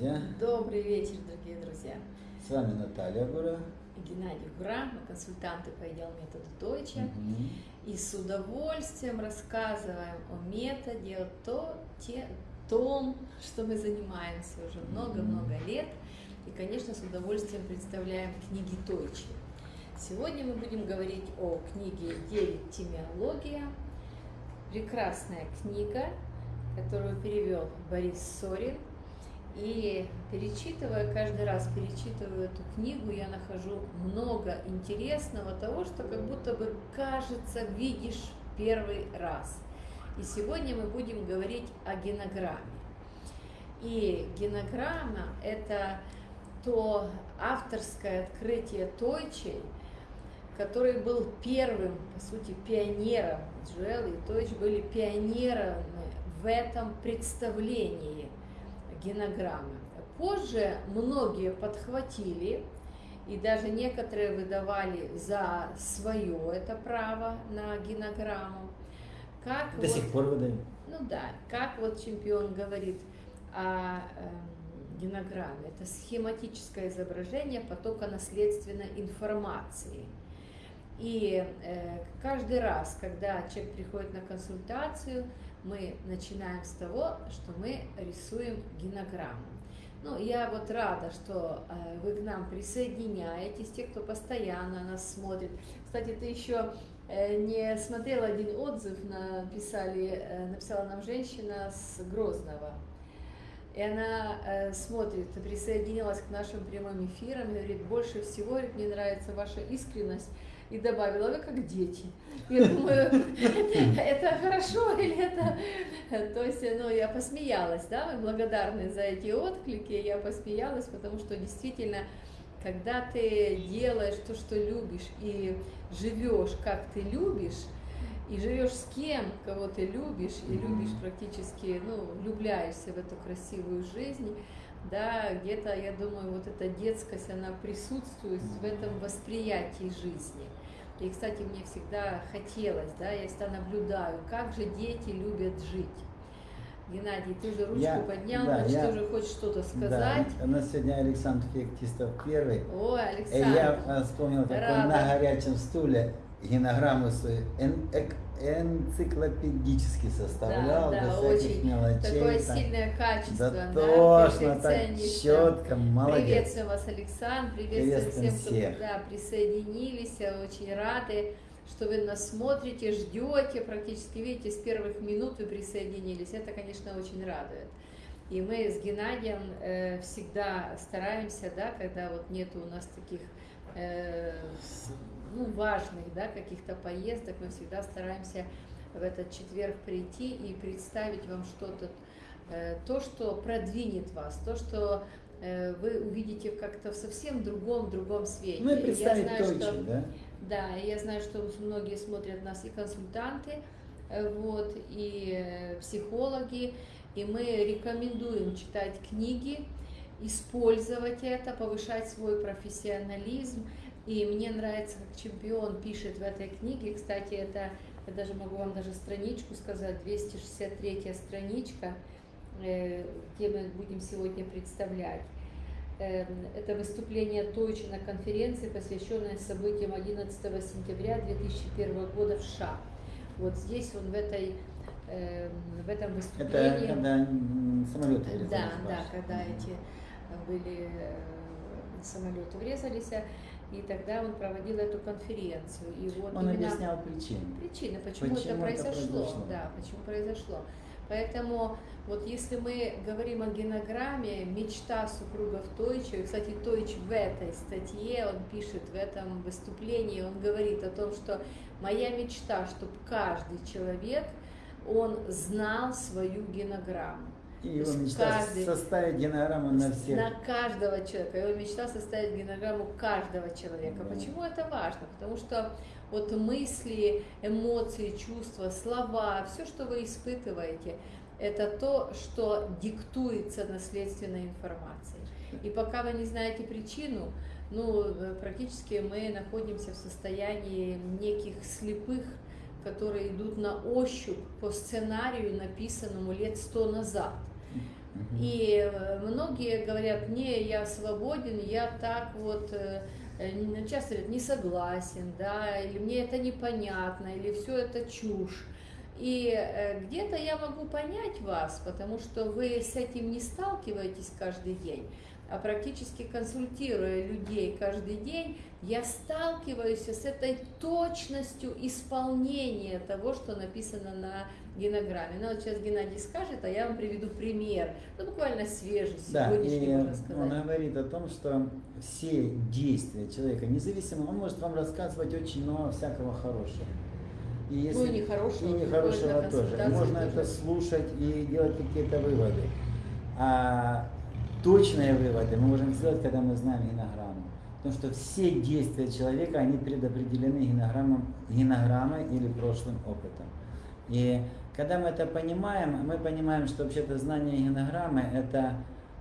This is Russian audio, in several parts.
друзья! Добрый вечер, дорогие друзья! С вами Наталья Гура и Геннадий Гура, мы консультанты по идеалу метода Дойча. Угу. И с удовольствием рассказываем о методе, о то, те, том, что мы занимаемся уже много-много лет. И, конечно, с удовольствием представляем книги Тойчи. Сегодня мы будем говорить о книге «Девять темиология». Прекрасная книга, которую перевел Борис Сорин. И перечитывая, каждый раз перечитывая эту книгу, я нахожу много интересного того, что как будто бы кажется, видишь первый раз. И сегодня мы будем говорить о генограмме. И генограмма – это то авторское открытие Тойчей, который был первым, по сути, пионером. Джуэл и Тойч были пионерами в этом представлении генограммы. Позже многие подхватили, и даже некоторые выдавали за свое это право на генограмму. Как До вот, сих пор выдают. Ну да, как вот чемпион говорит о э, генограмме. Это схематическое изображение потока наследственной информации. И э, каждый раз, когда человек приходит на консультацию, мы начинаем с того, что мы рисуем генограмму. Ну, я вот рада, что э, вы к нам присоединяетесь, те, кто постоянно нас смотрит. Кстати, ты еще э, не смотрела один отзыв, написали, э, написала нам женщина с Грозного. И она смотрит, присоединилась к нашим прямым эфирам и говорит, больше всего мне нравится ваша искренность и добавила, вы как дети. Я думаю, это хорошо или это... То есть, ну, я посмеялась, да, мы благодарны за эти отклики, я посмеялась, потому что действительно, когда ты делаешь то, что любишь, и живешь, как ты любишь, и живешь с кем, кого ты любишь, и любишь практически, ну, влюбляешься в эту красивую жизнь, да, где-то, я думаю, вот эта детскость, она присутствует в этом восприятии жизни. И, кстати, мне всегда хотелось, да, я всегда наблюдаю, как же дети любят жить. Геннадий, ты же ручку я, поднял, да, значит, я, ты уже хочешь что-то сказать. Да, у нас сегодня Александр Феоктистов первый. О, Александр. И я вспомнил, как Рада. он на горячем стуле генограмму свою энциклопедически составлял, да, да, до очень мелочей. Такое там, сильное качество, да, точно, так четко, молодец. Приветствую вас, Александр, приветствую всем, всех. кто да, присоединились, очень рады, что вы нас смотрите, ждете, практически, видите, с первых минут вы присоединились, это, конечно, очень радует. И мы с Геннадием э, всегда стараемся, да, когда вот нету у нас таких э, ну, важных да, каких-то поездок, мы всегда стараемся в этот четверг прийти и представить вам что-то, э, то, что продвинет вас, то, что э, вы увидите как-то в совсем другом, другом свете. Ну и представить я знаю, точно, что, да? Да, я знаю, что многие смотрят нас и консультанты, э, вот, и психологи, и мы рекомендуем читать книги, использовать это, повышать свой профессионализм, и мне нравится, как чемпион пишет в этой книге, кстати, это, я даже могу вам даже страничку сказать, 263 страничка, э, где мы будем сегодня представлять. Э, это выступление Тойчи на конференции, посвященное событиям 11 сентября 2001 года в США. Вот здесь он в этой э, в этом выступлении. Это когда самолеты Да, да, когда эти были самолеты врезались. И тогда он проводил эту конференцию. И вот он объяснял причины. Причины, почему, почему это, произошло, это произошло. Да, почему произошло. Поэтому вот если мы говорим о генограмме, мечта супругов Тойча, кстати, Тойч в этой статье, он пишет в этом выступлении, он говорит о том, что моя мечта, чтобы каждый человек, он знал свою генограмму. И его мечта каждый, составить генограмму на всех. На каждого человека. Его мечта составить генограмму каждого человека. Да. Почему это важно? Потому что вот мысли, эмоции, чувства, слова, все, что вы испытываете, это то, что диктуется наследственной информацией. И пока вы не знаете причину, ну, практически мы находимся в состоянии неких слепых, которые идут на ощупь по сценарию, написанному лет сто назад. И э, многие говорят, не, я свободен, я так вот, э, э, н- часто говорят, не согласен, да, или мне это непонятно, или все это чушь. И э, где-то я могу понять вас, потому что вы с этим не сталкиваетесь каждый день, а практически консультируя людей каждый день, я сталкиваюсь с этой точностью исполнения того, что написано на генограмме. Ну, вот сейчас Геннадий скажет, а я вам приведу пример. Ну, буквально свежий, Да, сегодняшний, и можно сказать. он говорит о том, что все действия человека, независимо, он может вам рассказывать очень много всякого хорошего. И если, Ну, и нехорошего, и нехорошего тоже. Можно тоже. это слушать и делать какие-то выводы. А точные выводы мы можем сделать, когда мы знаем генограмму. Потому что все действия человека, они предопределены генограммом, генограммой или прошлым опытом. И когда мы это понимаем, мы понимаем, что вообще-то знание генограммы – это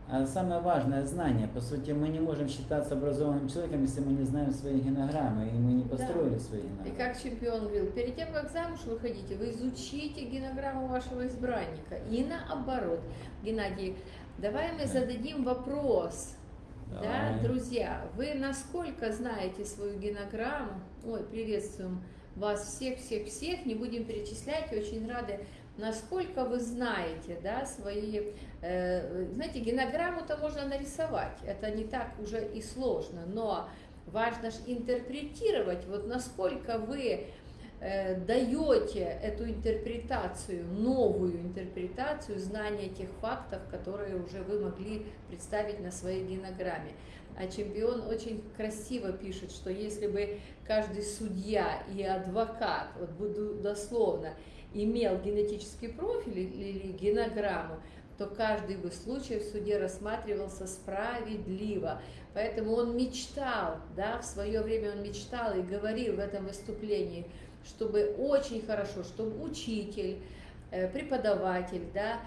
а, самое важное знание. По сути, мы не можем считаться образованным человеком, если мы не знаем свои генограммы, и мы не построили свои И генограммы. как чемпион говорил, перед тем, как замуж выходите, вы изучите генограмму вашего избранника. И наоборот. Геннадий, давай мы Да. зададим вопрос. Да, Давай. друзья, вы насколько знаете свою генограмму? Ой, приветствуем вас всех, всех, всех. Не будем перечислять, очень рады. Насколько вы знаете, да, свои, э, знаете, генограмму-то можно нарисовать, это не так уже и сложно, но важно же интерпретировать, вот насколько вы э, даете эту интерпретацию, новую интерпретацию знания тех фактов, которые уже вы могли представить на своей генограмме. А чемпион очень красиво пишет, что если бы каждый судья и адвокат, вот буду дословно, имел генетический профиль или генограмму, то каждый бы случай в суде рассматривался справедливо. Поэтому он мечтал, да, в свое время он мечтал и говорил в этом выступлении, чтобы очень хорошо, чтобы учитель, э, преподаватель, да,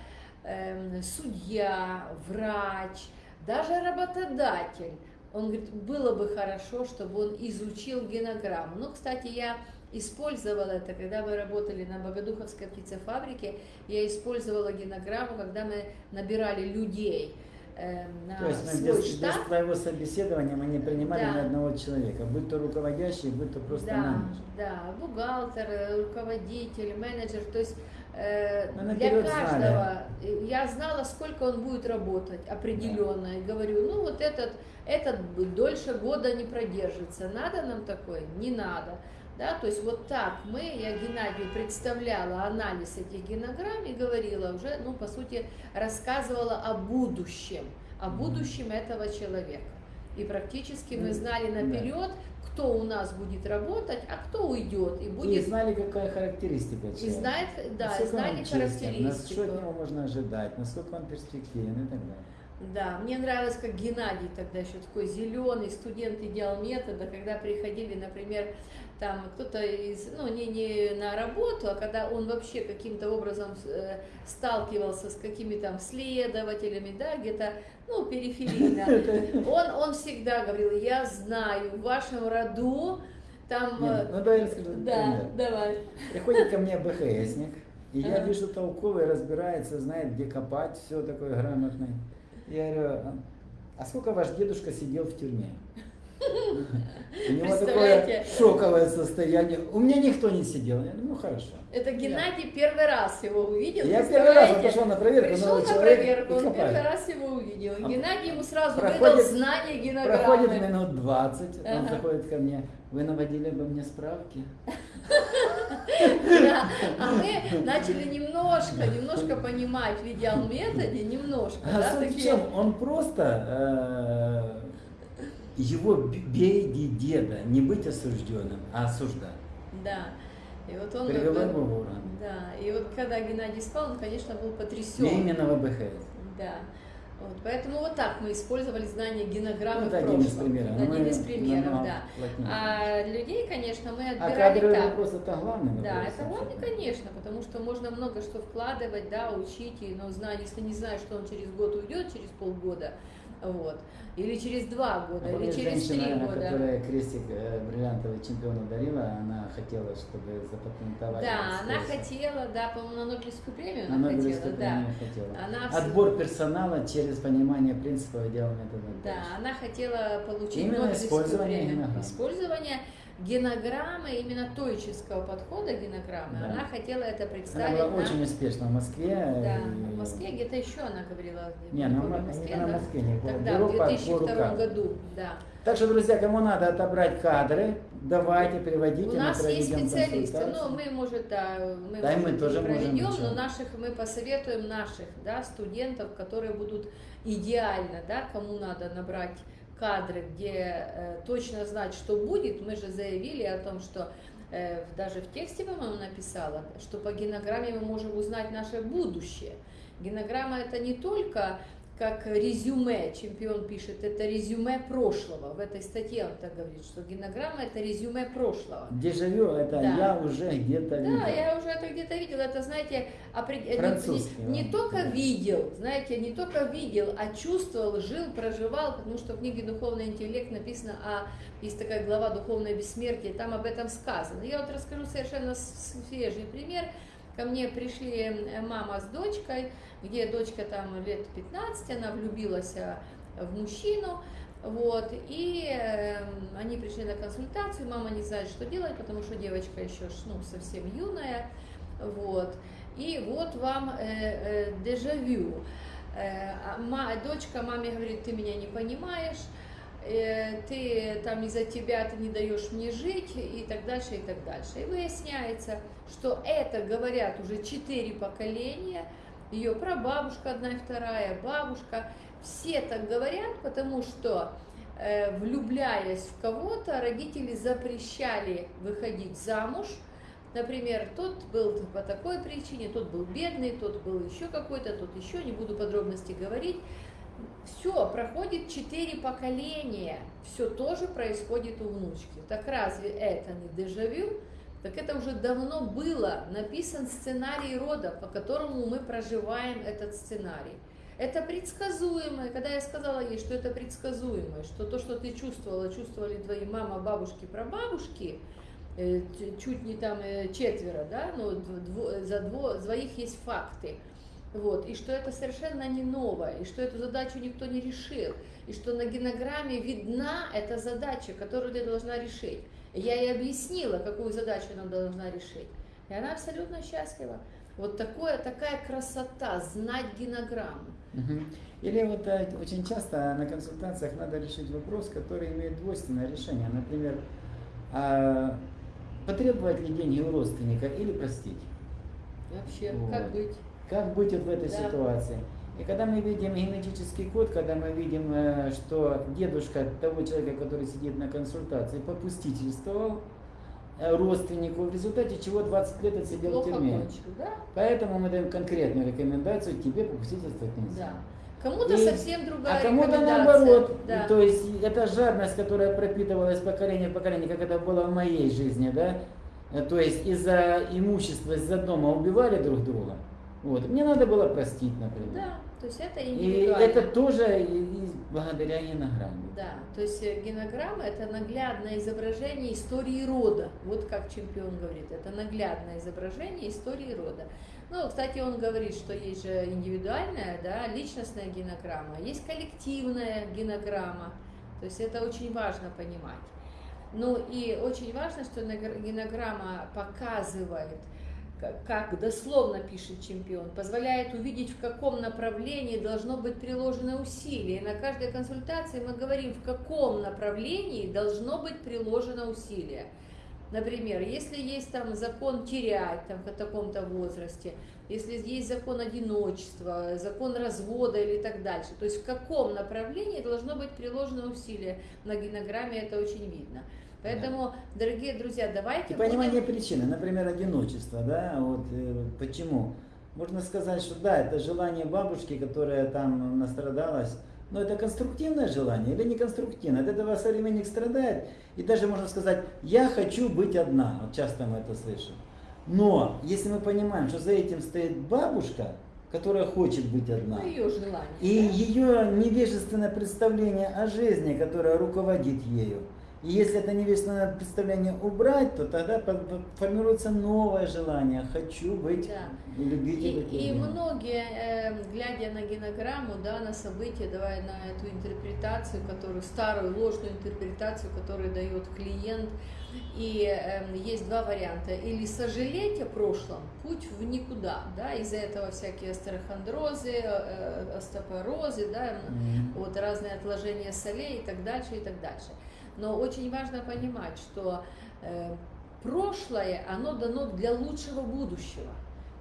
эм, судья, врач, даже работодатель, он говорит, было бы хорошо, чтобы он изучил генограмму. Ну, кстати, я использовала это, когда мы работали на Богодуховской птицефабрике, я использовала генограмму, когда мы набирали людей э, на То есть мы свой без, без штат. твоего собеседования мы не принимали Да. ни одного человека, будь то руководящий, будь то просто да, менеджер. да, бухгалтер, э, руководитель, менеджер, то есть э, Мы для каждого э, я знала, сколько он будет работать определенно, и говорю, ну вот этот, этот дольше года не продержится, надо нам такой? Не надо. Да, то есть вот так мы, я Геннадию представляла анализ этих генограмм и говорила уже, ну, по сути, рассказывала о будущем, о будущем этого человека. И практически мы Ну, знали да. наперед, кто у нас будет работать, а кто уйдет и И будет знали, какая характеристика и человека. знает, да, Насколько знали характеристику. от него можно ожидать, насколько он перспективен и так далее. Да, мне нравилось, как Геннадий тогда еще такой зеленый студент идеал метода, когда приходили, например, там кто-то из, ну не, не на работу, а когда он вообще каким-то образом э, сталкивался с какими там следователями, да, где-то, ну, периферийно, он, он всегда говорил, я знаю, в вашем роду там... Не, э, ну давай я расскажу да, пример. давай. Приходит ко мне БХСник, и я Ага. вижу толковый, разбирается, знает, где копать, все такое грамотный. Я говорю, «А- а сколько ваш дедушка сидел в тюрьме? У него такое шоковое состояние. У меня никто не сидел. Я ну хорошо. Это Геннадий первый раз его увидел. Я первый раз он пошел на проверку, Пришел на проверку, он первый раз его увидел. А Геннадий ему сразу выдал проходит- знание генограммы. Проходит минут 20, он Ага. заходит ко мне. Вы наводили бы мне справки? Да. А мы начали немножко, немножко понимать в идеал методе, немножко. А да, суть в такие- чем? Он просто э, его б- бей деда, не быть осужденным, а осуждать. Да. И вот он... Привело он- его в уран. Да. И вот когда Геннадий спал, он, конечно, был потрясен. именно в АБХС. Да. Вот, поэтому вот так мы использовали знание генограммы Ну, в это прошлом. один из примеров. Это Мы один из примеров, да. плотнее. А людей, конечно, мы А отбирали кадровый так. вопрос это главный вопрос. Да, это вообще. конечно, потому что можно много что вкладывать, да, учить, но знать, если не знаешь, что он через год уйдет, через полгода, Вот. Или через два года, А или через три женщина, года. которая крестик э, бриллиантовый чемпиону дарила, она хотела, чтобы запатентовать. Да, она хотела, да, по-моему, на Нобелевскую премию На она Нобелевскую хотела, да. хотела. Она Отбор персонала через понимание принципов и дела метода. Да, она хотела получить Именно Нобелевскую использование премию. генограмм. Использование генограммы, именно тойческого подхода генограммы, Да. она хотела это Она представить была на... очень успешна в Москве. Да, и- в Москве где-то еще она говорила. Не, она в Москве, она в. Москве не было. Тогда, в по 2002 рукам. году, да. Так что, друзья, кому надо отобрать кадры, давайте, приводите, У нас есть специалисты, консультацию. ну мы, может, да, мы, Да, и мы может, тоже можем проведем, ничего. но наших мы посоветуем наших, да, студентов, которые будут идеально, да, кому надо набрать кадры, где э, точно знать, что будет. Мы же заявили о том, что э, даже в тексте, по-моему, написала, что по генограмме мы можем узнать наше будущее. Генограмма это не только как резюме, чемпион пишет, это резюме прошлого. В этой статье он так говорит, что генограмма это резюме прошлого. Дежавю, это Да. я уже где-то видел. Да, я уже это где-то видела. Это, знаете, опред- не- Французский, не, не да. только Да. видел, знаете, не только видел, а чувствовал, жил, проживал, потому что в книге «Духовный интеллект» написано, а есть такая глава «Духовное бессмертие», там об этом сказано. Я вот расскажу совершенно свежий пример. Ко мне пришли э, мама с дочкой, где дочка там лет 15, она влюбилась э, в мужчину, вот, и э, они пришли на консультацию, мама не знает, что делать, потому что девочка еще ну, совсем юная, вот, и вот вам э, э, дежавю. Э, а ма- дочка маме говорит, ты меня не понимаешь, ты там из-за тебя ты не даешь мне жить и так дальше, и так дальше. И выясняется, что это говорят уже четыре поколения, ее прабабушка одна и вторая, бабушка, все так говорят, потому что э, влюбляясь в кого-то, родители запрещали выходить замуж. Например, тот был по такой причине, тот был бедный, тот был еще какой-то, тот еще, не буду подробности говорить. Все, проходит четыре поколения, все тоже происходит у внучки. Так разве это не дежавю? Так это уже давно было, написан сценарий рода, по которому мы проживаем этот сценарий. Это предсказуемое, когда я сказала ей, что это предсказуемое, что то, что ты чувствовала, чувствовали твои мама, бабушки, прабабушки, э, чуть не там э, четверо, да, но дво- за дво- двоих есть факты. Вот, и что это совершенно не новое, и что эту задачу никто не решил, и что на генограмме видна эта задача, которую ты должна решить. Я ей объяснила, какую задачу она должна решить. И она абсолютно счастлива. Вот такое, такая красота, знать генограмму. Или вот э, очень часто на консультациях надо решить вопрос, который имеет двойственное решение. Например, а, потребовать ли деньги у родственника или простить? Вообще, Вот. как быть? Как быть вот в этой Да. ситуации? И когда мы видим генетический код, когда мы видим, э, что дедушка того человека, который сидит на консультации, попустительствовал э, родственнику, в результате чего 20 лет отсидел в Плохо тюрьме. кончил, да? Поэтому мы даем конкретную рекомендацию, тебе попустительствовать нельзя. Да. Кому-то совсем другая А кому-то наоборот. Да. То есть это жадность, которая пропитывалась поколение в поколение, как это было в моей жизни, да? Э, То есть из-за имущества, из-за дома убивали друг друга. Вот. Мне надо было простить, например. Да, то есть это И индивидуально. это тоже и- и благодаря генограмме. Да, то есть э, генограмма это наглядное изображение истории рода. Вот как чемпион говорит, это наглядное изображение истории рода. Ну, кстати, он говорит, что есть же индивидуальная, да, личностная генограмма, есть коллективная генограмма. То есть это очень важно понимать. Ну и очень важно, что генограмма показывает, как дословно пишет чемпион, позволяет увидеть, в каком направлении должно быть приложено усилие. На каждой консультации мы говорим, в каком направлении должно быть приложено усилие. Например, если есть там закон терять там, в таком-то возрасте, если есть закон одиночества, закон развода или так дальше, то есть в каком направлении должно быть приложено усилие. На генограмме это очень видно. Поэтому, дорогие друзья, давайте И понимание будем- причины, например, одиночество, да, вот э, почему? Можно сказать, что да, это желание бабушки, которая там настрадалась, но это конструктивное желание или не конструктивное? От этого современник страдает. И даже можно сказать, я хочу быть одна. Вот часто мы это слышим. Но если мы понимаем, что за этим стоит бабушка, которая хочет быть одна. Ну, ее желание. И да? ее невежественное представление о жизни, которое руководит ею. И если это невежественное представление убрать, то тогда формируется новое желание. Хочу быть, Да. любить И, быть и многие, э, глядя на генограмму, да, на события, давая на эту интерпретацию, которую старую ложную интерпретацию, которую дает клиент, и эм, есть два варианта: или сожалеть о прошлом, путь в никуда, да, из-за этого всякие астерохондрозы, э, э, остеопорозы, да, Мгм. вот разные отложения солей и так дальше, и так дальше. Но очень важно понимать, что э, прошлое, оно дано для лучшего будущего.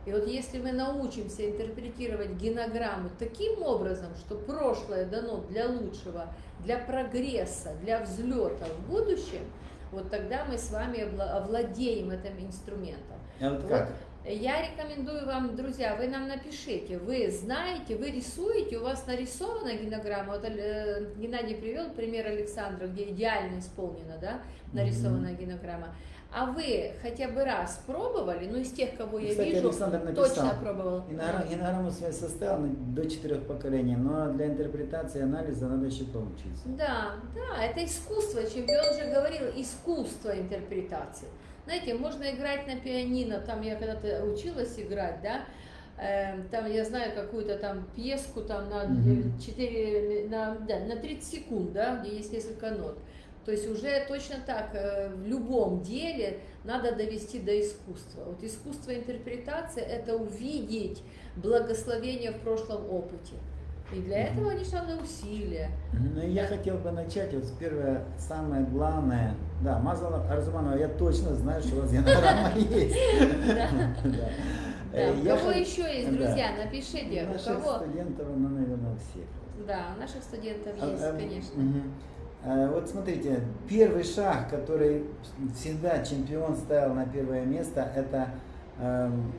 И вот если мы научимся интерпретировать генограмму таким образом, что прошлое дано для лучшего, для прогресса, для взлета в будущем, вот тогда мы с вами овладеем этим инструментом. А вот Вот как? Я рекомендую вам, друзья, вы нам напишите, вы знаете, вы рисуете, у вас нарисована генограмма, вот э, Геннадий привел пример Александра, где идеально исполнена, да, нарисованная генограмма. А вы хотя бы раз пробовали, ну из тех, кого я Кстати, вижу, Александр написал. точно пробовал. Генограмму свою составил до четырех поколений, но для интерпретации и анализа надо еще поучиться. Да, да, это искусство. Чемпион же говорил, искусство интерпретации. Знаете, можно играть на пианино, там я когда-то училась играть, да, эм, там я знаю какую-то там пьеску там на Мгм. 4, на, да, на 30 секунд, да, где есть несколько нот. То есть уже точно так, э, в любом деле надо довести до искусства. Вот искусство интерпретации – это увидеть благословение в прошлом опыте. И для этого, конечно, надо усилия. Ну, я хотел бы начать вот первое, самое главное. Да, Мазала Арзуманова, я точно знаю, что у вас генограмма есть. Да. Э, у кого еще есть, друзья, напишите, у Наших кого. студентов, ну, наверное, у всех. Да, у наших студентов А, есть, а, конечно. А, Вот смотрите, первый шаг, который всегда чемпион ставил на первое место, это эм,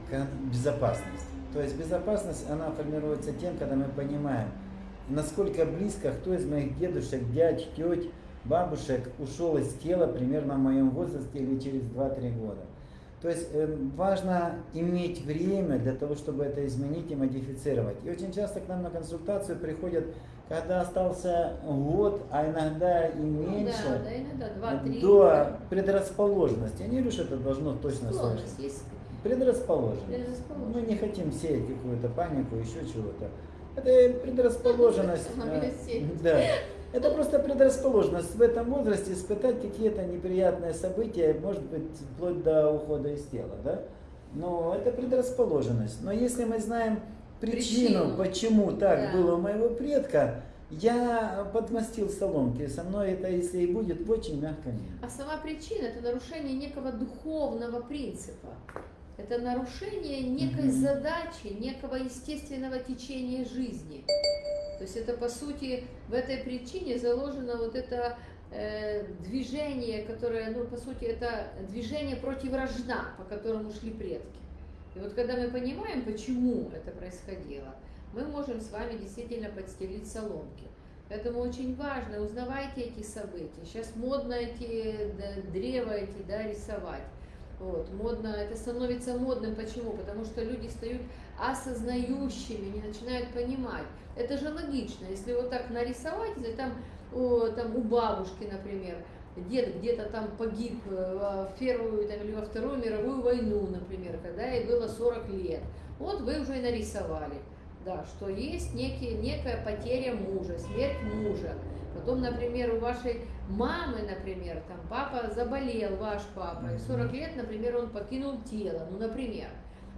безопасность. То есть безопасность, она формируется тем, когда мы понимаем, насколько близко кто из моих дедушек, дядь, теть, бабушек ушел из тела примерно в моем возрасте или через 2-3 года. То есть э, важно иметь время для того, чтобы это изменить и модифицировать. И очень часто к нам на консультацию приходят, когда остался год, а иногда и Ну меньше, да, да, иногда два-три. до предрасположенности. Я не говорю, что это должно точно Склонность Предрасположенность. Предрасположенность. Мы не хотим сеять какую-то панику, еще чего-то. Это предрасположенность. Сеять. Да. Это просто предрасположенность в этом возрасте испытать какие-то неприятные события, может быть, вплоть до ухода из тела, да? Но это предрасположенность. Но если мы знаем причину, Причину. почему так Да. было у моего предка, я подмастил соломки. Со мной это, если и будет, в очень мягком виде. А сама причина – это нарушение некого духовного принципа. Это нарушение некой задачи, некого естественного течения жизни. То есть это, по сути, в этой причине заложено вот это э, движение, которое, ну, по сути, это движение против рожна, по которому шли предки. И вот когда мы понимаем, почему это происходило, мы можем с вами действительно подстелить соломки. Поэтому очень важно, узнавайте эти события. Сейчас модно эти да, древа эти, да, рисовать. Вот, модно, это становится модным. Почему? Потому что люди стают осознающими, не начинают понимать. Это же логично. Если вот так нарисовать, если там, о, там у бабушки, например, дед где-то там погиб э, в первую там, или во вторую мировую войну, например, когда ей было 40 лет. Вот вы уже и нарисовали, да, что есть некие, некая потеря мужа, смерть мужа. Потом, например, у вашей мамы, например, там папа заболел, ваш папа, и в 40 лет, например, он покинул тело, ну, например.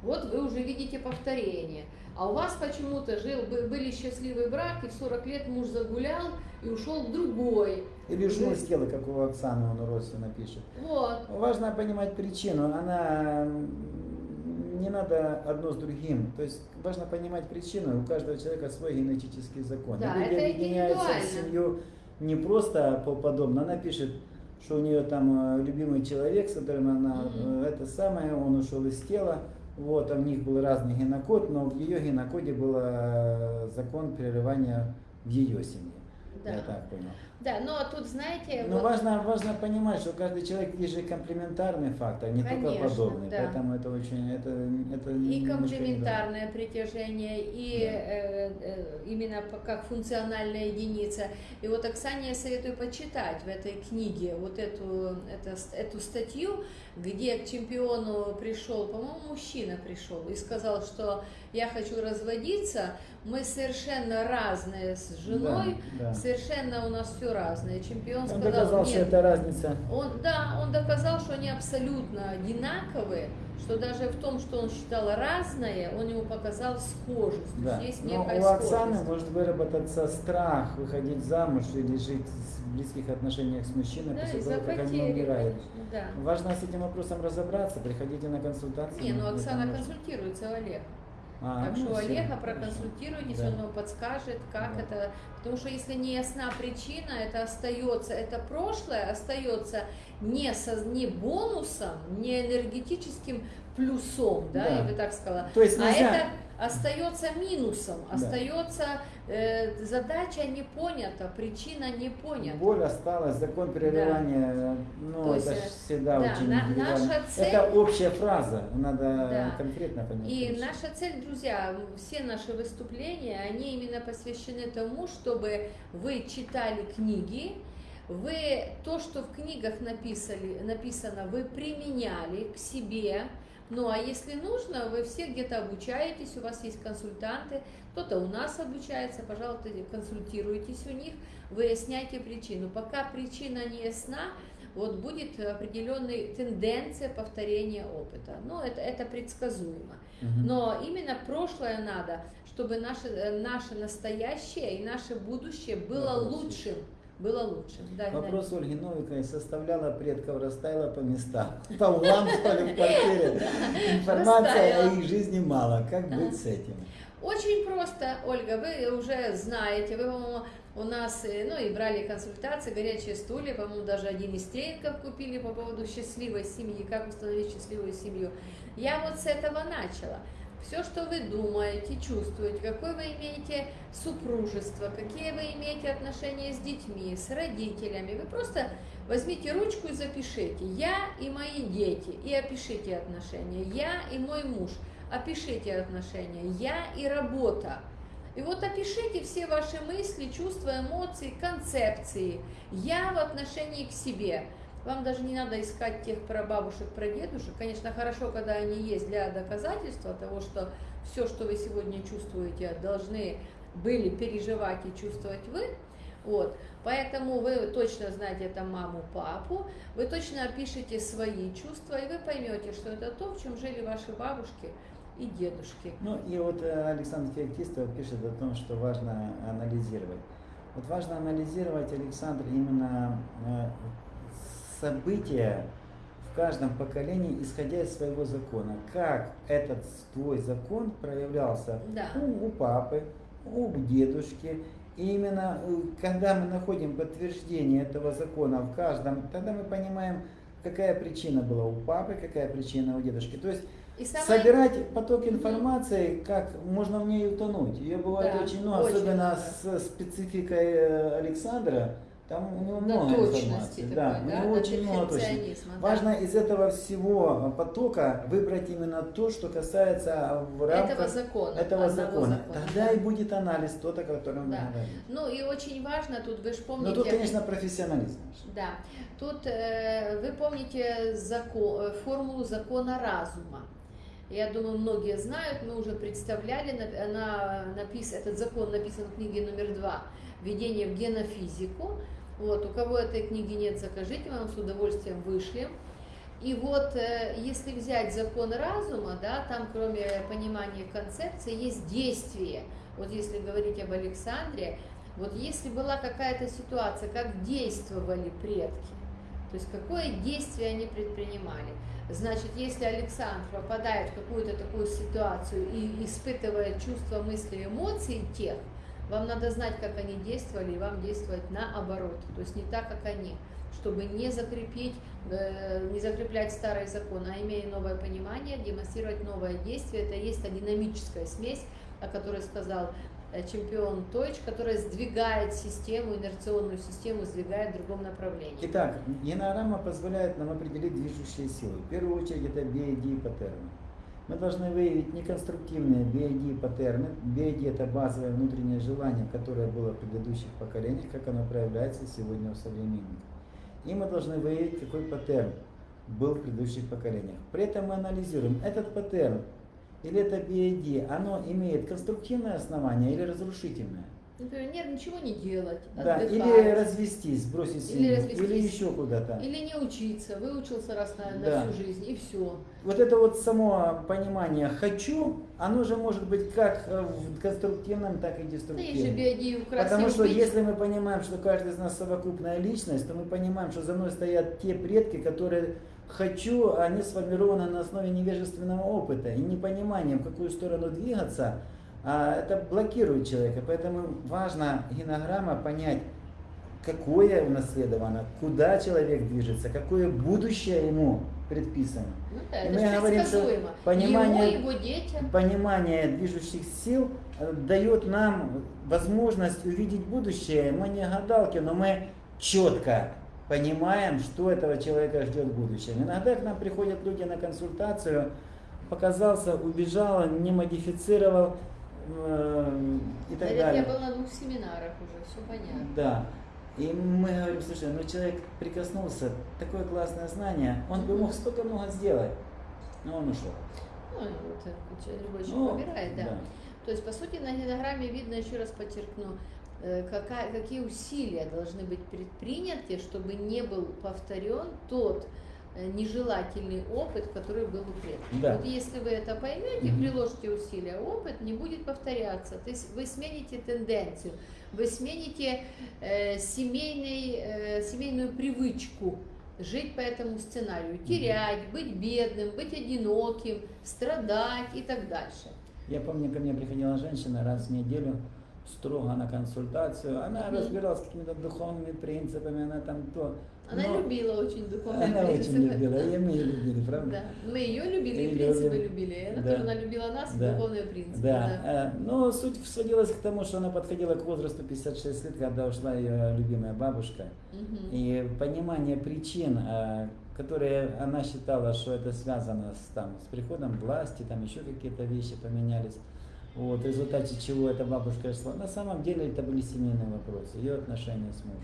Вот вы уже видите повторение. А у вас почему-то жил, бы- были счастливый брак, и в 40 лет муж загулял и ушел к другой. Или ушел из тела, как у Оксаны, он родственно пишет. Вот. Важно понимать причину. Она не надо одно с другим. То есть важно понимать причину. У каждого человека свой генетический закон. Да, люди это объединяются в семью не просто по подобно. Она пишет, что у нее там э, любимый человек, с которым она э, это самое, он ушел из тела. Вот, а у них был разный генокод, но в ее генокоде был э, закон прерывания в ее семье. Да. Я так понял. Да, но тут, знаете, Но вот- важно, важно понимать, что каждый человек есть же комплементарный фактор, не только Конечно, подобный. да. Поэтому это очень, это, это и не комплементарное притяжение, и Да. э, э, именно как функциональная единица. И вот Оксане я советую почитать в этой книге вот эту, это, эту статью, где к чемпиону пришел, по-моему, мужчина пришел и сказал, что я хочу разводиться, мы совершенно разные с женой, Да, да. совершенно у нас все разное. Чемпион Он сказал, доказал, что это разница. он, да, он доказал, что они абсолютно одинаковые, что даже в том, что он считал разное, он ему показал схожесть. Да. есть Но некая у Оксаны схожесть. может выработаться страх выходить замуж или жить в близких отношениях с мужчиной Да, после того, как они умирают. конечно, да. Важно с этим вопросом разобраться, приходите на консультацию. Не, ну Оксана консультируется у Олега. А, так ну, что Олега хорошо. проконсультируйтесь, Да. он подскажет, как Да. это. Потому что если не ясна причина, это остается, это прошлое остается не, со, не бонусом, не энергетическим плюсом, да, Да. я бы так сказала. То есть А нельзя- это остается минусом, Да. остается э, задача не понята, причина не понята. Боль осталась, закон прерывания, ну, То есть, это э, всегда да, очень на- наша цель- Это общая фраза, надо Да. конкретно понять. И конечно. наша цель, друзья, все наши выступления, они именно посвящены тому, чтобы вы читали книги, вы то, что в книгах написали, написано, вы применяли к себе. Ну а если нужно, вы все где-то обучаетесь, у вас есть консультанты, кто-то у нас обучается, пожалуйста, консультируйтесь у них, выясняйте причину. Пока причина не ясна, вот будет определенная тенденция повторения опыта. Ну, это, это предсказуемо. Но именно прошлое надо, чтобы наше, наше настоящее и наше будущее было есть. лучшим. Было лучшим. Да, Вопрос Ольги Новиковой составляла предков, расставила по местам. По углам, что ли, в квартире. Информация о их жизни мало. Как быть с этим? Очень просто, Ольга, вы уже знаете, вы, по-моему, у нас, э, ну и брали консультации, горячие стулья, по-моему, даже один из тренингов купили по поводу счастливой семьи, как установить счастливую семью. Я вот с этого начала. Все, что вы думаете, чувствуете, какое вы имеете супружество, какие вы имеете отношения с детьми, с родителями, вы просто возьмите ручку и запишите «Я и мои дети» и опишите отношения «Я и мой муж», опишите отношения «Я и работа». И вот опишите все ваши мысли, чувства, эмоции, концепции «Я в отношении к себе». Вам даже не надо искать тех прабабушек, прадедушек. Конечно, хорошо, когда они есть для доказательства того, что все, что вы сегодня чувствуете, должны были переживать и чувствовать вы. Вот. Поэтому вы точно знаете это маму, папу, вы точно опишите свои чувства, и вы поймете, что это то, в чем жили ваши бабушки и дедушки. Ну и вот э, Александр Феоктистов пишет о том, что важно анализировать. Вот важно анализировать, Александр, именно э, события в каждом поколении, исходя из своего закона. Как этот твой закон проявлялся Да. у, у папы, у дедушки. И именно э, когда мы находим подтверждение этого закона в каждом, тогда мы понимаем, какая причина была у папы, какая причина у дедушки. То есть И самое- собирать поток информации, как можно в ней утонуть. Ее бывает Да, очень много, очень особенно много. с спецификой э, Александра. Там у него До много информации. такой, да, у да, него до очень много точности. да. Важно из этого всего потока выбрать именно то, что касается в рамках этого закона. этого закона. закона, Тогда да. и будет анализ тот, о котором мы Да. говорим. Ну и очень важно, тут вы же Но помните... тут, конечно, профессионализм. Да, тут э, вы помните закон, э, формулу закона разума. Я думаю, многие знают, мы уже представляли, на- она напис, этот закон написан в книге номер два «Введение в генофизику». Вот, у кого этой книги нет, закажите, вам с удовольствием вышлем. И вот, э, если взять закон разума, да, там кроме понимания концепции есть действие. Вот если говорить об Александре, вот если была какая-то ситуация, как действовали предки, то есть какое действие они предпринимали. Значит, если Александр попадает в какую-то такую ситуацию и испытывает чувства, мысли, эмоции тех, вам надо знать, как они действовали, и вам действовать наоборот, то есть не так, как они, чтобы не закрепить, э, не закреплять старый закон, а имея новое понимание, демонстрировать новое действие. Это есть та динамическая смесь, о которой сказал э, чемпион Тойч, которая сдвигает систему, инерционную систему, сдвигает в другом направлении. Итак, генограмма позволяет нам определить движущие силы. В первую очередь это BID паттерны. Мы должны выявить неконструктивные BID паттерны. BID это базовое внутреннее желание, которое было в предыдущих поколениях, как оно проявляется сегодня у современников. И мы должны выявить, какой паттерн был в предыдущих поколениях. При этом мы анализируем, этот паттерн или это BID, оно имеет конструктивное основание или разрушительное. Например, нет, ничего не делать, Да, отдыхать. или развестись, бросить Или семью, развестись. или еще куда-то. Или не учиться, выучился раз на, на Да. всю жизнь, и все. Вот это вот само понимание «хочу», оно же может быть как в конструктивном, так и деструктивном. биоди Потому что быть. если мы понимаем, что каждый из нас совокупная личность, то мы понимаем, что за мной стоят те предки, которые хочу, они сформированы на основе невежественного опыта и непонимания, в какую сторону двигаться, это блокирует человека. Поэтому важно генограмма понять, какое унаследовано, куда человек движется, какое будущее ему предписано. Ну да, И это мы говорим, что понимание- Ему, его детям. Понимание движущих сил э, дает нам возможность увидеть будущее. Мы не гадалки, но мы четко понимаем, что этого человека ждет в будущем. Иногда к нам приходят люди на консультацию, показался, убежал, не модифицировал и так Да, далее. Я был на двух семинарах уже, все понятно. Да. И мы говорим, слушай, ну человек прикоснулся, такое классное знание, он бы мог столько много сделать, но он ушел. Ну, э, человек любой человек Ну, выбирает, да. То есть, по сути, на генограмме видно, еще раз подчеркну, э, какая, какие усилия должны быть предприняты, чтобы не был повторен тот нежелательный опыт, который был у предков. Да. Вот если вы это поймете, Мгм. приложите усилия, опыт не будет повторяться. То есть вы смените тенденцию, вы смените э, семейный, э, семейную привычку жить по этому сценарию, терять, быть бедным, быть одиноким, страдать и так дальше. Я помню, ко мне приходила женщина раз в неделю, строго на консультацию. Она Мгм. разбиралась с какими-то духовными принципами, она там то. Она Но любила очень духовные Она принципы. очень любила, и мы ее любили, правда? Да. Мы ее любили, и И принципы любим. любили. И она Да. тоже она любила нас, Да. духовные принципы. Да, э, но суть сводилась к тому, что она подходила к возрасту 56 лет, когда ушла ее любимая бабушка. Мгм. И понимание причин, э, которые она считала, что это связано с, там, с приходом власти, там еще какие-то вещи поменялись, вот, в результате чего эта бабушка шла. На самом деле это были семейные вопросы, ее отношения с мужем.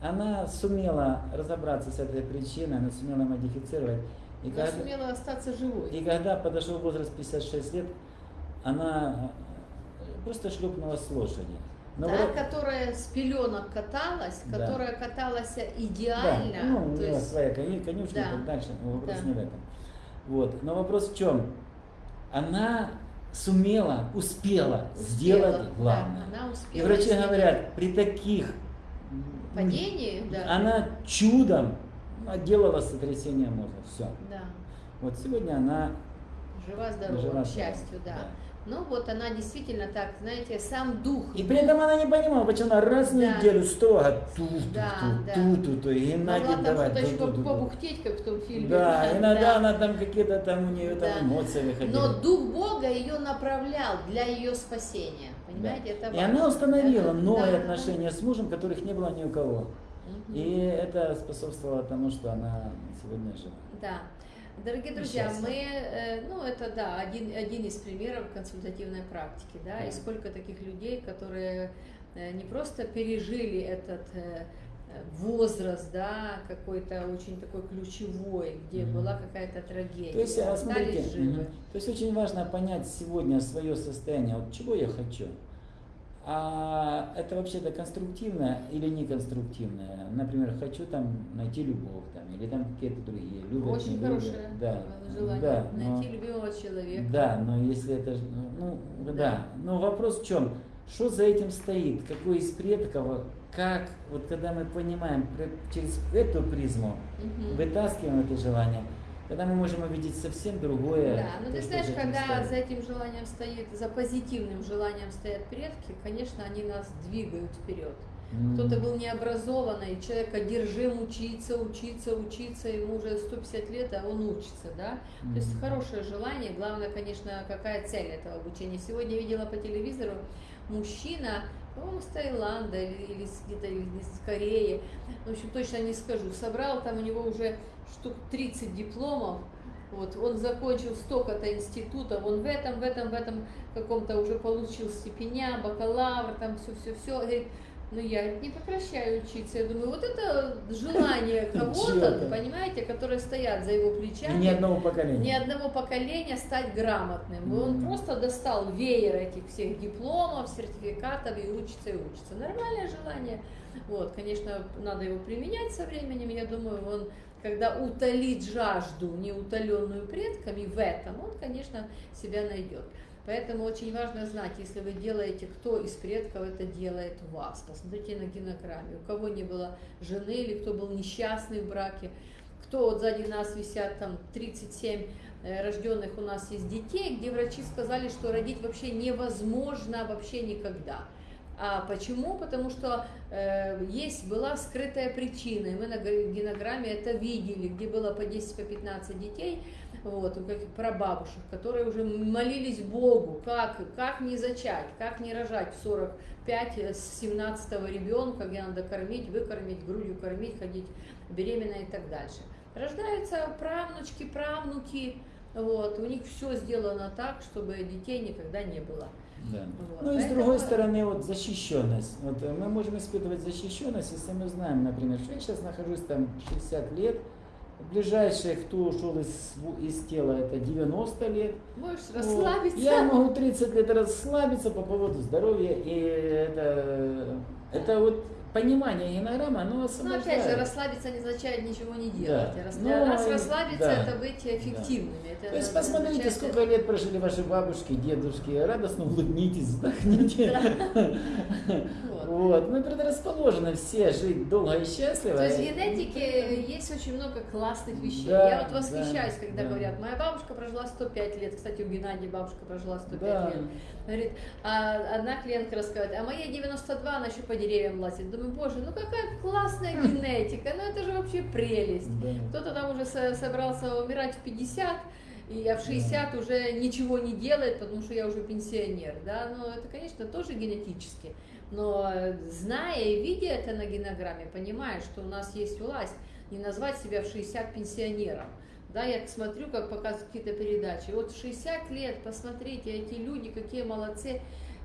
Она сумела разобраться с этой причиной, она сумела модифицировать. И Она когда- сумела остаться живой. и когда подошел возраст 56 лет, она э, просто шлепнула с лошади. Но Та, вроде- которая с пеленок каталась, Да. которая каталась да, идеально. ну, у нее есть- своя конюшня Да. и так дальше, но вопрос Да. не в этом. Вот. Но вопрос в чем? Она сумела, успела успела, сделать да, главное. она успела И врачи изменить. говорят, при таких Падении, да. она чудом делала сотрясение мозга. Все. Да. Вот сегодня она Жива-здорова, жива к счастью, да. да. Ну вот она действительно так, знаете, сам дух. И при этом она не понимала, почему она раз в Да. неделю строго ту ту Да, да. ту ту ту и Могла Геннадий там давай что-то ту, ту, ту, ту. побухтеть, как в том фильме. Да, иногда да. она там какие-то там у нее Да. там эмоции выходили. Но Дух Бога ее направлял для ее спасения. Понимаете, это И важно. она установила Это- новые да, отношения с мужем, которых не было ни у кого. И это способствовало тому, что она сегодня жива. Да. Дорогие друзья, мы, э, ну это да, один, один из примеров консультативной практики, да, Да. и сколько таких людей, которые э, не просто пережили этот э, возраст, да, какой-то очень такой ключевой, где Мгм. была какая-то трагедия, То есть, а, смотрите, живы. мгм. то есть очень важно понять сегодня свое состояние, вот чего я хочу. А это вообще-то конструктивное или неконструктивное? Например, хочу там найти любовь там, или там какие-то другие. Любят, Очень не любят. хорошее да, желание да, но- найти любимого человека. Да, но если это, ж- ну, да. Да. Но вопрос в чем? Что за этим стоит? Какой из предков? Как, вот когда мы понимаем через эту призму, Мгм. вытаскиваем это желание, тогда мы можем увидеть совсем другое. Да, но то, ты знаешь, когда стоит. за этим желанием стоит, за позитивным желанием стоят предки, конечно, они нас двигают вперед. Кто-то был необразованный, человек одержим учиться, учиться, учиться, ему уже 150 лет, а он учится, да? То есть хорошее желание, главное, конечно, какая цель этого обучения. Сегодня видела по телевизору мужчина, по-моему, с Таиланда или, где-то из Кореи, в общем, точно не скажу, собрал там у него уже штук 30 дипломов, вот, он закончил столько-то институтов, он в этом, в этом, в этом каком-то уже получил степеня, бакалавр, там все-все-все, говорит, ну я не прекращаю учиться. Я думаю, вот это желание кого-то, понимаете, которые стоят за его И плечами. ни одного поколения. ни одного поколения стать грамотным. И Он просто достал веер этих всех дипломов, сертификатов и учится и учится. Нормальное желание. Вот, конечно, надо его применять со временем. Я думаю, он, когда утолит жажду, неутоленную предками в этом, он, конечно, себя найдет. Поэтому очень важно знать, если вы делаете, кто из предков это делает вас. Посмотрите на генограмме. У кого не было жены или кто был несчастный в браке, кто вот сзади нас висят там 37 э, рожденных у нас есть детей, где врачи сказали, что родить вообще невозможно вообще никогда. А почему? Потому что э, есть была скрытая причина, и мы на генограмме это видели, где было по 10, по 15 детей, вот, у каких прабабушек, которые уже молились Богу, как, как не зачать, как не рожать в 45 с 17 ребенка, где надо кормить, выкормить, грудью кормить, ходить беременная и так дальше. Рождаются правнучки, правнуки, вот, у них все сделано так, чтобы детей никогда не было. Да. Вот, Ну и с другой стороны, вот защищенность. Вот э, мы можем испытывать защищенность, если мы знаем, например, что я сейчас нахожусь там 60 лет, ближайший, кто ушел из, из тела, это 90 лет. Можешь Вот. расслабиться. Я могу 30 лет расслабиться по поводу здоровья, и это, это вот понимание генограммы, оно Но освобождает. опять же, расслабиться не означает ничего не делать. Да. Рас- Ну, Для нас и- расслабиться да. это быть эффективными. Это То есть посмотрите, означает- сколько лет прожили ваши бабушки, дедушки, радостно улыбнитесь, вздохните. Вот. Мы предрасположены все жить долго и счастливо. То есть в генетике есть очень много классных вещей. Да, Я вот восхищаюсь, да, когда да. говорят, моя бабушка прожила 105 лет. Кстати, у Геннадия бабушка прожила 105 Да. лет. Говорит, а одна клиентка рассказывает, а моей 92, она еще по деревьям лазит. Думаю, боже, ну какая классная генетика, ну это же вообще прелесть. Да. Кто-то там уже со- собрался умирать в 50, и я в 60 уже ничего не делает, потому что я уже пенсионер, да, но это, конечно, тоже генетически. Но зная и видя это на генограмме, понимаешь, что у нас есть власть не назвать себя в 60 пенсионером. Да, я смотрю, как показывают какие-то передачи. Вот в 60 лет, посмотрите, эти люди какие молодцы,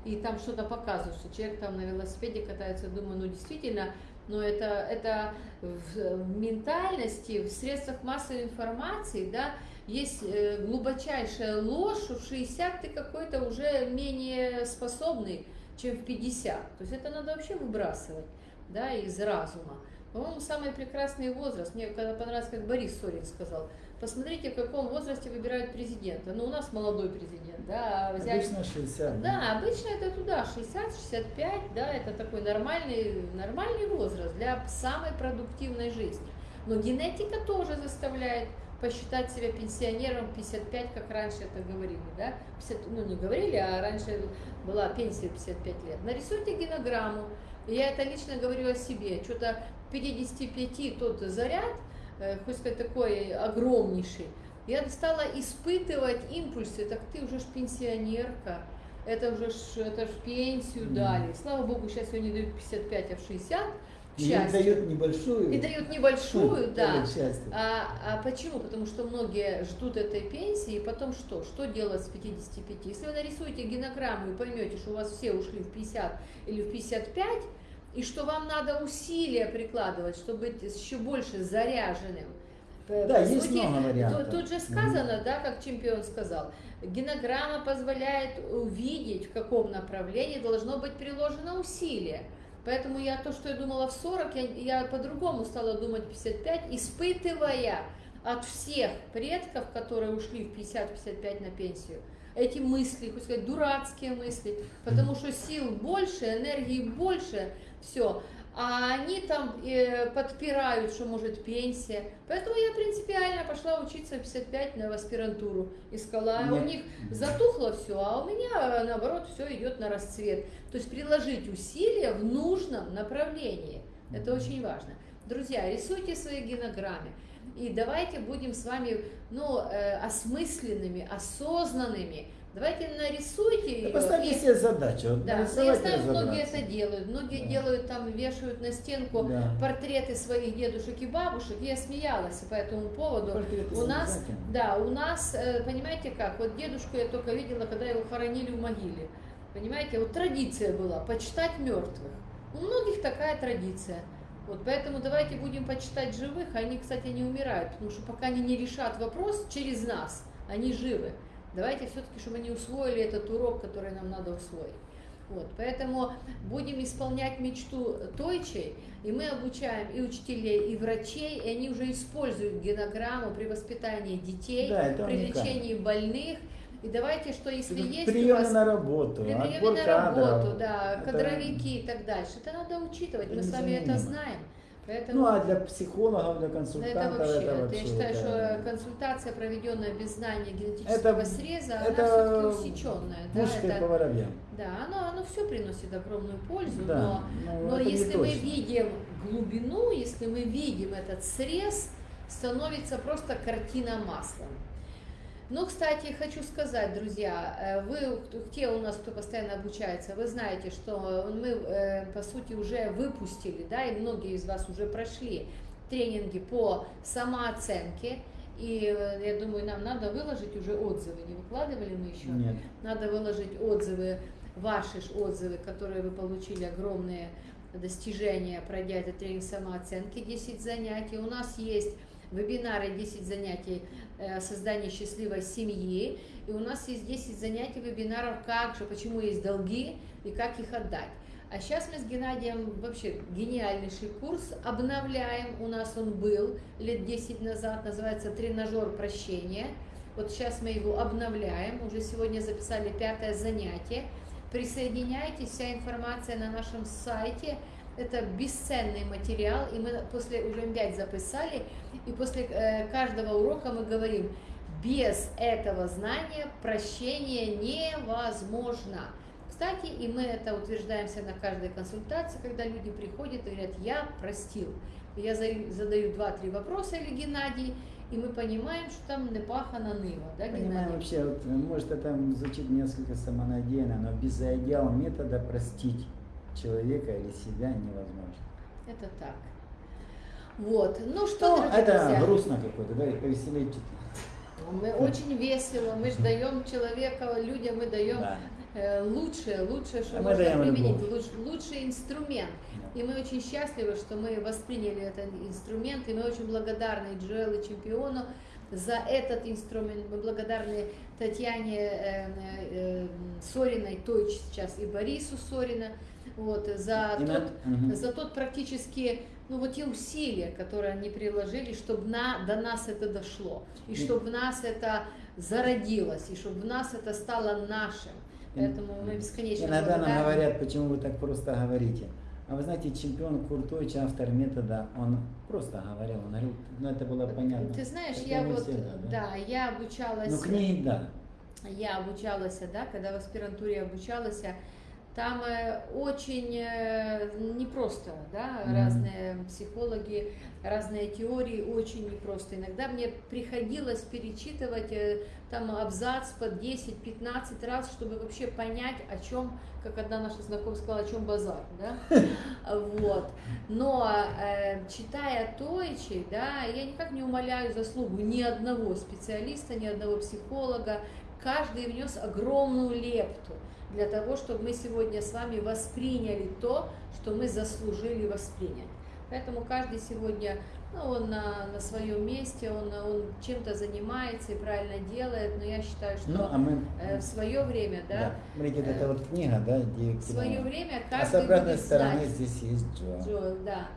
и там что-то показывают, что человек там на велосипеде катается, думаю, ну действительно, но это, это в, ментальности, в средствах массовой информации, да, есть э, глубочайшая ложь, в 60 ты какой-то уже менее способный, чем в 50. То есть это надо вообще выбрасывать, да, из разума. По-моему, самый прекрасный возраст, мне когда понравилось, как Борис Сорин сказал, посмотрите, в каком возрасте выбирают президента. Ну, у нас молодой президент, да, а взять Обычно 60. да, обычно это туда, 60-65, да, это такой нормальный, нормальный возраст для самой продуктивной жизни. Но генетика тоже заставляет посчитать себя пенсионером 55, как раньше это говорили, да, 50, ну не говорили, а раньше была пенсия 55 лет. Нарисуйте генограмму, я это лично говорю о себе, что-то 55 тот заряд, э, хоть сказать такой огромнейший, я стала испытывать импульсы, так ты уже ж пенсионерка, это уже ж, это ж пенсию Мгм. дали. Слава богу, сейчас ее не дают 55, а в 60. К И дают небольшую. И дают небольшую, да. А, а почему? Потому что многие ждут этой пенсии, и потом что? Что делать с 55? Если вы нарисуете генограмму и поймете, что у вас все ушли в 50 или в 55, и что вам надо усилия прикладывать, чтобы быть еще больше заряженным. Э, Да, по есть сути, много вариантов. Тут, тут же сказано, да, как чемпион сказал, генограмма позволяет увидеть, в каком направлении должно быть приложено усилие. Поэтому я то, что я думала в 40, я, я по-другому стала думать в 55, испытывая от всех предков, которые ушли в 50-55 на пенсию, эти мысли, хоть сказать, дурацкие мысли, потому что сил больше, энергии больше, все. А они там э, подпирают, что может пенсия. Поэтому я принципиально пошла учиться в 55 на в аспирантуру. Искала, а у Нет. них затухло все, а у меня наоборот все идет на расцвет. То есть приложить усилия в нужном направлении. Это очень важно. Друзья, рисуйте свои генограммы. И давайте будем с вами ну, э, осмысленными, осознанными, Давайте нарисуйте Да ее. Поставьте и- себе задачу. Да, я знаю, многие это делают. Многие Да. делают там, вешают на стенку Да. портреты своих дедушек и бабушек. Я смеялась по этому поводу. Портреты У нас, да, у нас, э, понимаете как, вот дедушку я только видела, когда его хоронили в могиле. Понимаете, вот традиция была, почитать мертвых. У многих такая традиция. Вот поэтому давайте будем почитать живых, они, кстати, не умирают, потому что пока они не решат вопрос через нас, они живы. Давайте все-таки, чтобы они усвоили этот урок, который нам надо усвоить. Вот, поэтому будем исполнять мечту Тойчей, и мы обучаем и учителей, и врачей, и они уже используют генограмму при воспитании детей, Да, при уникально. лечении больных. И давайте, что если есть у Приемы вас на работу, при отбор на кадров. работу, да, Это- кадровики и так дальше, это надо учитывать, Это мы с вами это знаем. Поэтому Ну а для психологов, для консультантов это вообще, это это вообще. я считаю, это- что консультация, проведенная без знания генетического Это- среза, это она все-таки усеченная. Да, это- по воробьям. Да, оно, оно все приносит огромную пользу, Да, но, ну, но это не если мы видим глубину, если мы видим этот срез, становится просто картина маслом. Ну, кстати, хочу сказать, друзья, э, вы, те у нас, кто постоянно обучается, вы знаете, что мы, э, по сути, уже выпустили, да, и многие из вас уже прошли тренинги по самооценке, и э, я думаю, нам надо выложить уже отзывы, не выкладывали мы еще? Нет. Надо выложить отзывы, ваши отзывы, которые вы получили огромные достижения, пройдя этот тренинг самооценки, 10 занятий. У нас есть вебинары 10 занятий э, создания счастливой семьи. И у нас есть 10 занятий вебинаров, как же, почему есть долги и как их отдать. А сейчас мы с Геннадием вообще гениальнейший курс обновляем. У нас он был лет 10 назад, называется «Тренажер прощения». Вот сейчас мы его обновляем, уже сегодня записали пятое занятие. Присоединяйтесь, вся информация на нашем сайте. Это бесценный материал, и мы после уже пять записали, и после э, каждого урока мы говорим, без этого знания прощение невозможно. Кстати, и мы это утверждаемся на каждой консультации, когда люди приходят и говорят, я простил. Я за- задаю два-три вопроса или Геннадий, и мы понимаем, что там не пахана нива, да, Понимаем Геннадий? вообще, вот, может это звучит несколько самонадеянно, но без идеала метода простить человека или себя невозможно. Это так. Вот, ну что, Ну, это друзья, грустно какое-то, да, повеселее мы очень весело, мы же даем человека, людям мы даем Да. э, лучшее, лучшее, что А можно применить, луч- лучший инструмент. И мы очень счастливы, что мы восприняли этот инструмент, и мы очень благодарны Джоэлу Чемпиону за этот инструмент. Мы благодарны Татьяне э, э, Сориной, той сейчас и Борису Сорина, вот, за И тот, на- за тот практически, ну вот те усилия, которые они приложили, чтобы на, до нас это дошло, и И- чтобы в нас это зародилось, и чтобы в нас это стало нашим. Поэтому мы бесконечно Иногда нам благодарны. говорят, почему вы так просто говорите. А вы знаете, чемпион Куртович, автор метода, он просто говорил, он говорил, ну это было понятно. Ты знаешь, я вот, всегда, да, я обучалась, Ну книги, да. я обучалась, да, когда в аспирантуре обучалась, там э, очень э, непросто, да, Мгм. разные психологи, разные теории, очень непросто. Иногда мне приходилось перечитывать э, там абзац по 10-15 раз, чтобы вообще понять, о чем, как одна наша знакомая сказала, о чем базар, да, вот. Но читая Тойчи, да, я никак не умоляю заслугу ни одного специалиста, ни одного психолога, каждый внес огромную лепту для того, чтобы мы сегодня с вами восприняли то, что мы заслужили воспринять. Поэтому каждый сегодня, ну, он на, на своем месте, он, он чем-то занимается и правильно делает, но я считаю, что Ну, а мы... э, в свое время, да, Смотрите, вот э, эта вот книга, да, где... в свое время А с каждый обратной будет стороны знать, здесь есть Джо. Джоэл, да.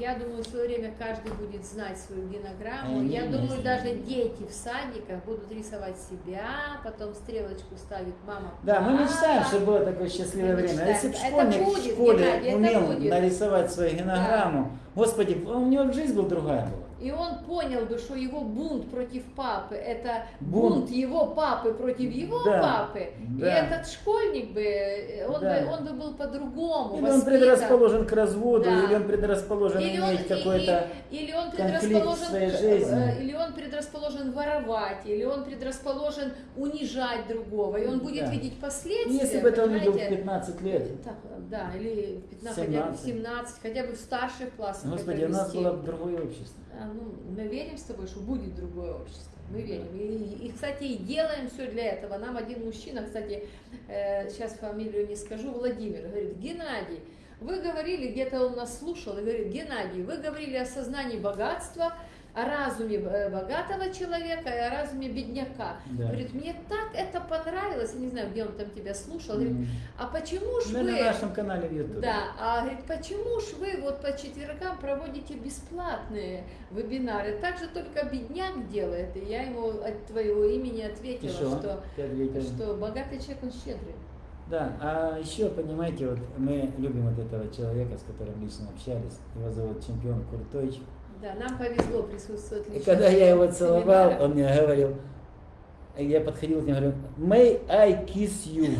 Да. Я думаю, в свое время каждый будет знать свою генограмму. Я думаю, даже дети в садиках будут рисовать себя, потом стрелочку ставит мама. Да, мы мечтаем, чтобы было такое счастливое время. А если бы школьник Это в будет, школе Геннадий, умел будет. нарисовать свою генограмму, господи, у него жизнь была другая была. И он понял бы, что его бунт против папы это Бунт. бунт, его папы против его Да, папы, и да. этот школьник бы, э, он, Да. бы, он бы был по-другому Или он воспитан. предрасположен к разводу, Да. или он предрасположен Или он, иметь какой-то... и- или он конфликт в своей жизни. э, или он предрасположен воровать, или он предрасположен унижать другого, и он будет Да. видеть последствия. Если бы это он видел в понимаете? 15 лет, Так, да, или в 15, хотя бы в 17. 17, хотя бы в старших классах. Господи, это у нас было бы другое общество. А, ну, мы верим с тобой, что будет другое общество. Мы верим. И, и, кстати, и делаем все для этого. Нам один мужчина, кстати, э, сейчас фамилию не скажу, Владимир, говорит, Геннадий, вы говорили, где-то он нас слушал, и говорит, Геннадий, вы говорили о сознании богатства, о разуме э, богатого человека и о разуме бедняка. Да. Говорит, мне так это понравилось, я не знаю, где он там тебя слушал. Говорит, а почему ж Мы вы... на нашем канале в YouTube. Да, а говорит, почему ж вы вот по четвергам проводите бесплатные вебинары? Так же только бедняк делает. И я ему от твоего имени ответила, что? что, ответил. что богатый человек, он щедрый. Да, а еще, понимаете, вот мы любим вот этого человека, с которым лично общались. Его зовут чемпион Куртойч. Да, нам повезло присутствовать И лично когда я его целовал, он мне говорил, и я подходил к нему и говорю, may I kiss you?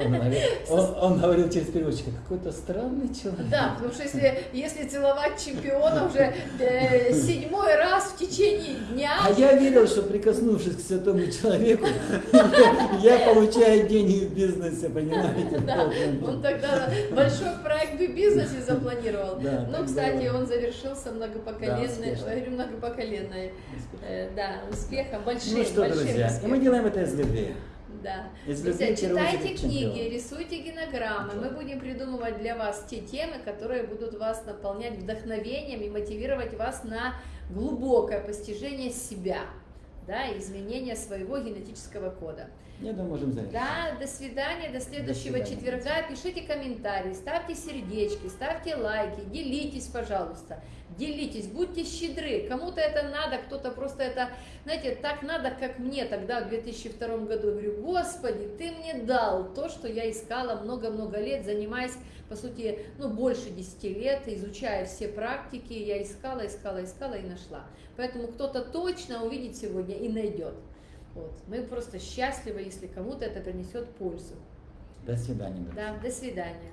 Он говорил, он, он говорил через переводчика, какой-то странный человек. Да, потому что если, если целовать чемпиона уже э, седьмой раз в течение дня, А я видел, что прикоснувшись к святому человеку, я получаю деньги в бизнесе, понимаете? Да, он тогда большой проект в бизнесе запланировал. Да, ну, кстати, он завершился многопоколенной, говорю, многопоколенной, э, да, успехом, большим, Ну что, друзья, мы делаем это из любви. Да. Друзья, читайте книги, рисуйте генограммы. Мы будем придумывать для вас те темы, которые будут вас наполнять вдохновением и мотивировать вас на глубокое постижение себя, да, изменение своего генетического кода. Я думаю, можем завершить. Да, до свидания, до следующего свидания. четверга. Пишите комментарии, ставьте сердечки, ставьте лайки, делитесь, пожалуйста. Делитесь, будьте щедры. Кому-то это надо, кто-то просто это, знаете, так надо, как мне тогда в 2002 году. Я говорю, Господи, ты мне дал то, что я искала много-много лет, занимаясь, по сути, ну, больше 10 лет, изучая все практики, я искала, искала, искала и нашла. Поэтому кто-то точно увидит сегодня и найдет. Вот. Мы просто счастливы, если кому-то это принесет пользу. До свидания. Да, до свидания.